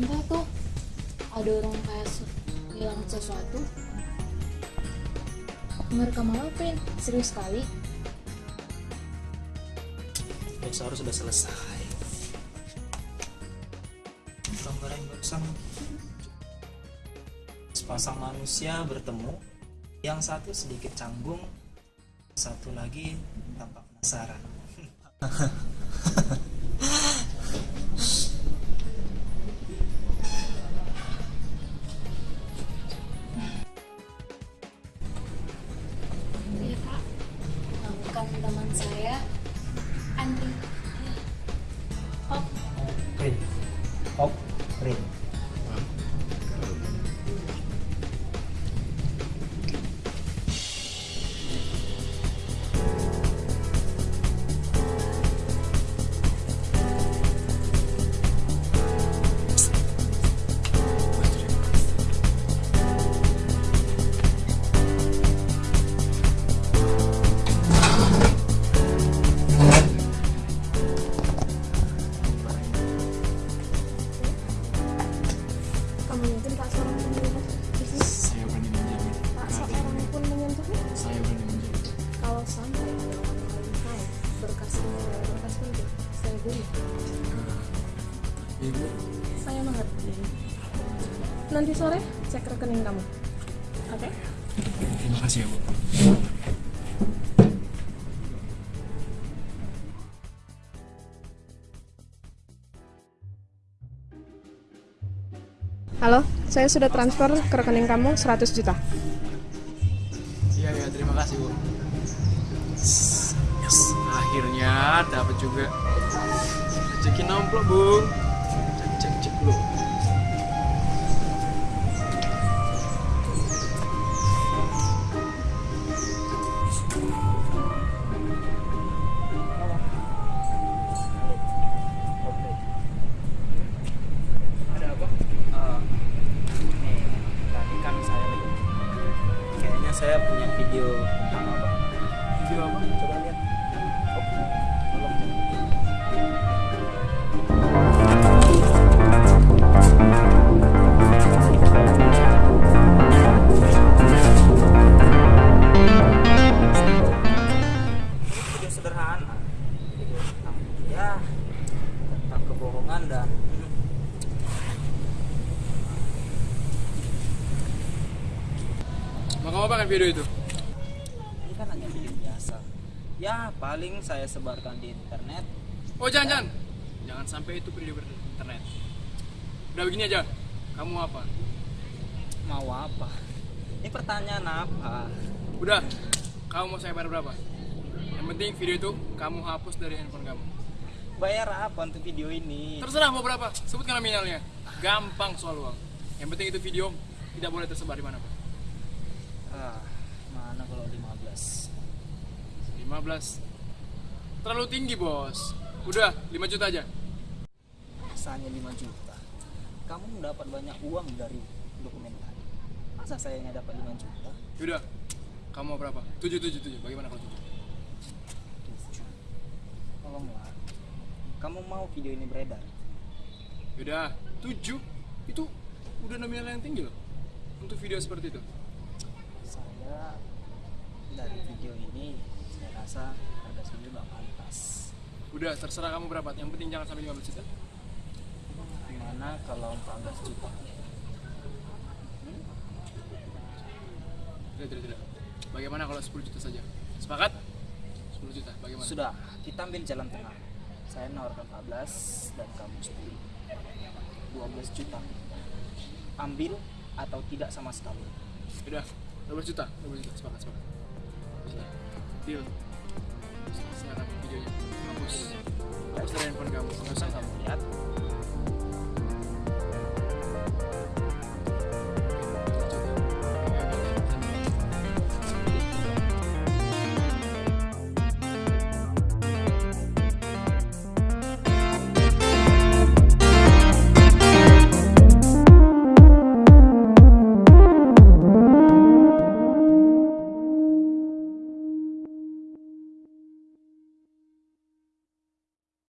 entah tuh ada orang kayak bilang sesuatu. Merekam apa Prin? serius sekali? Dan seharus sudah selesai. Gambaran barusan. Sepasang manusia bertemu. Yang satu sedikit canggung satu lagi tampak penasaran. saya. Andri. Ibu, Saya mengerti. Nanti sore cek rekening kamu. Oke? terima kasih ya Bu. Halo, saya sudah transfer ke rekening kamu 100 juta. Iya ya, terima kasih Bu. Akhirnya dapat juga. Cekin amplop Bung. Cek cek cek dulu. Ada apa? Eh, kan. Kayaknya saya punya video tentang apa? Video apa? Coba lihat. Mau kamu apa kan video itu? ini kan hanya video biasa. Ya paling saya sebarkan di internet. Oh jangan jangan Jangan sampai itu video internet Udah begini aja Kamu apa? Mau apa? Ini pertanyaan apa? Udah Kamu mau saya bayar berapa? Yang penting video itu kamu hapus dari handphone kamu Bayar apa untuk video ini? Terserah mau berapa Sebutkan nominalnya Gampang soal uang Yang penting itu video tidak boleh tersebar di mana Pak Ah, mana kalau 15? 15 Terlalu tinggi bos Udah 5 juta aja Masanya 5 juta. Kamu dapat banyak uang dari dokumen tadi. Masa saya hanya dapat 5 juta? Udah Kamu mau berapa? 7 7 7 Bagaimana kalau 7? 7. Tolonglah. Kamu mau video ini beredar? Udah 7 Itu udah nominal yang tinggi loh Untuk video seperti itu Saya dari video ini saya rasa harga segini nggak pantas. Udah terserah kamu berapa Yang penting jangan sampai 15 juta Gimana kalau 14 juta? Tidak, tidak, tidak. Bagaimana kalau 10 juta saja? Sepakat? 10 juta, bagaimana? Sudah, kita ambil jalan tengah. Saya nawarkan 14 dan kamu 10. 12 juta. Ambil atau tidak sama sekali. Udah, 12 juta, 12 juta, sepakat, sepakat. Deal.